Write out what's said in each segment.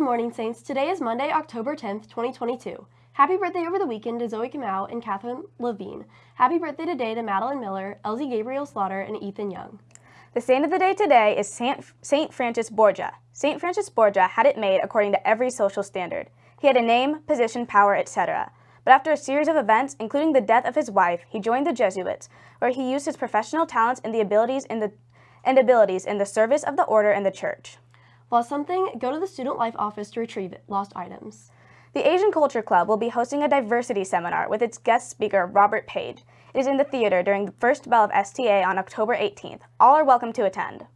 Good morning, Saints. Today is Monday, October 10th, 2022. Happy birthday over the weekend to Zoe Kamau and Catherine Levine. Happy birthday today to Madeline Miller, Elsie Gabriel Slaughter, and Ethan Young. The saint of the day today is Saint, saint Francis Borgia. Saint Francis Borgia had it made according to every social standard. He had a name, position, power, etc. But after a series of events, including the death of his wife, he joined the Jesuits, where he used his professional talents and the abilities in the and abilities in the service of the order and the church. Lost something? Go to the Student Life office to retrieve it. Lost items. The Asian Culture Club will be hosting a diversity seminar with its guest speaker, Robert Page. It is in the theater during the first bell of STA on October 18th. All are welcome to attend.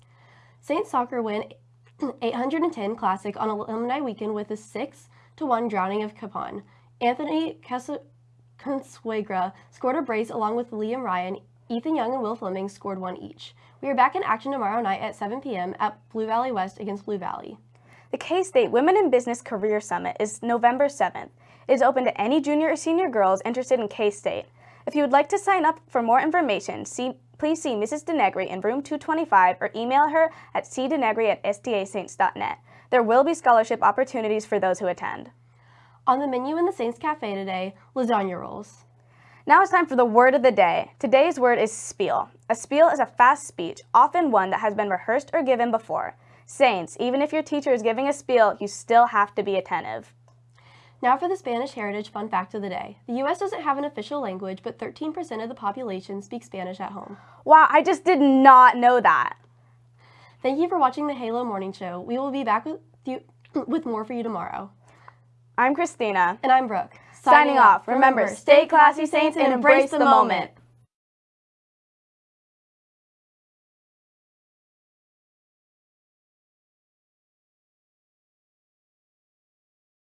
Saints soccer win 810 Classic on Alumni Weekend with a 6 to 1 drowning of Capon. Anthony Consuegra scored a brace along with Liam Ryan. Ethan Young and Will Fleming scored one each. We are back in action tomorrow night at 7 p.m. at Blue Valley West against Blue Valley. The K-State Women in Business Career Summit is November 7th. It is open to any junior or senior girls interested in K-State. If you would like to sign up for more information, see, please see Mrs. Denegri in room 225 or email her at cdenegri at stasaints.net. There will be scholarship opportunities for those who attend. On the menu in the Saints Cafe today, lasagna rolls. Now it's time for the word of the day. Today's word is spiel. A spiel is a fast speech, often one that has been rehearsed or given before. Saints, even if your teacher is giving a spiel, you still have to be attentive. Now for the Spanish Heritage Fun Fact of the Day. The U.S. doesn't have an official language, but 13% of the population speaks Spanish at home. Wow, I just did not know that. Thank you for watching the Halo Morning Show. We will be back with, you, with more for you tomorrow. I'm Christina. And I'm Brooke. Signing, Signing off. Remember, stay classy, Saints, and embrace the moment.